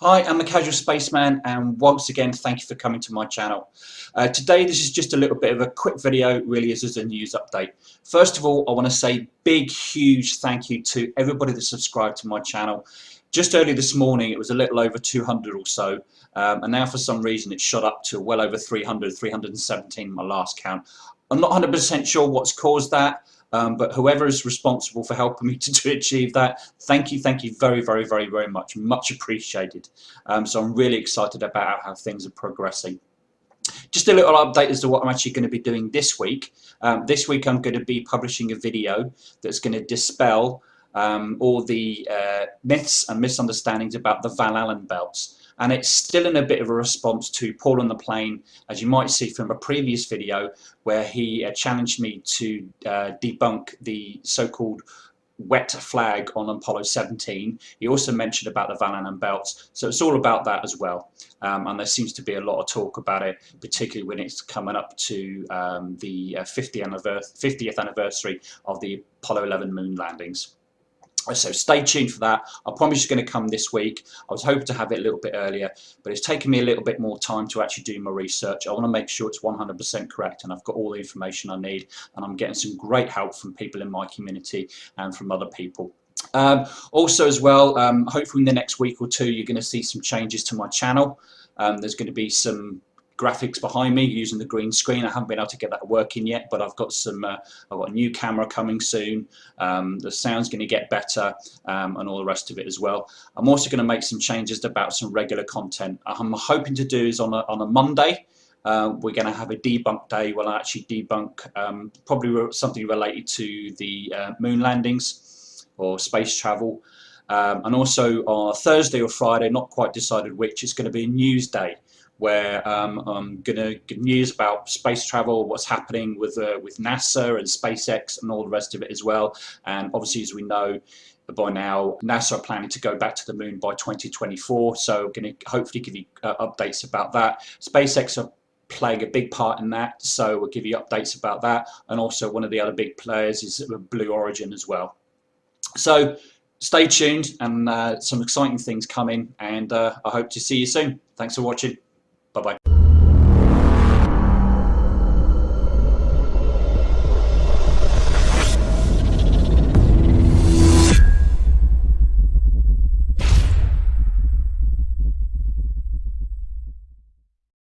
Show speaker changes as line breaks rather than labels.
Hi, I'm a Casual Spaceman and once again thank you for coming to my channel. Uh, today this is just a little bit of a quick video, really is as a news update. First of all I want to say big huge thank you to everybody that subscribed to my channel. Just early this morning it was a little over 200 or so um, and now for some reason it's shot up to well over 300, 317 my last count. I'm not 100% sure what's caused that um, but whoever is responsible for helping me to, to achieve that, thank you, thank you very, very, very, very much. Much appreciated. Um, so I'm really excited about how things are progressing. Just a little update as to what I'm actually going to be doing this week. Um, this week I'm going to be publishing a video that's going to dispel um, all the uh, myths and misunderstandings about the Van Allen belts and it's still in a bit of a response to Paul on the plane as you might see from a previous video where he uh, challenged me to uh, debunk the so-called wet flag on Apollo 17. He also mentioned about the Van Allen belts, so it's all about that as well. Um, and there seems to be a lot of talk about it, particularly when it's coming up to um, the uh, 50th, anniversary, 50th anniversary of the Apollo 11 moon landings. So stay tuned for that. I promise it's going to come this week. I was hoping to have it a little bit earlier, but it's taken me a little bit more time to actually do my research. I want to make sure it's 100% correct and I've got all the information I need and I'm getting some great help from people in my community and from other people. Um, also as well, um, hopefully in the next week or two you're going to see some changes to my channel. Um, there's going to be some graphics behind me using the green screen. I haven't been able to get that working yet, but I've got some. Uh, I've got a new camera coming soon. Um, the sound's going to get better, um, and all the rest of it as well. I'm also going to make some changes about some regular content. I'm hoping to do is on a on a Monday. Uh, we're going to have a debunk day where I actually debunk um, probably something related to the uh, moon landings or space travel. Um, and also on Thursday or Friday, not quite decided which, it's going to be a news day where um, I'm going to give news about space travel, what's happening with uh, with NASA and SpaceX and all the rest of it as well. And obviously, as we know, by now, NASA are planning to go back to the moon by 2024. So I'm going to hopefully give you uh, updates about that. SpaceX are playing a big part in that, so we'll give you updates about that. And also one of the other big players is Blue Origin as well. So stay tuned and uh, some exciting things coming and uh, I hope to see you soon. Thanks for watching. Bye-bye.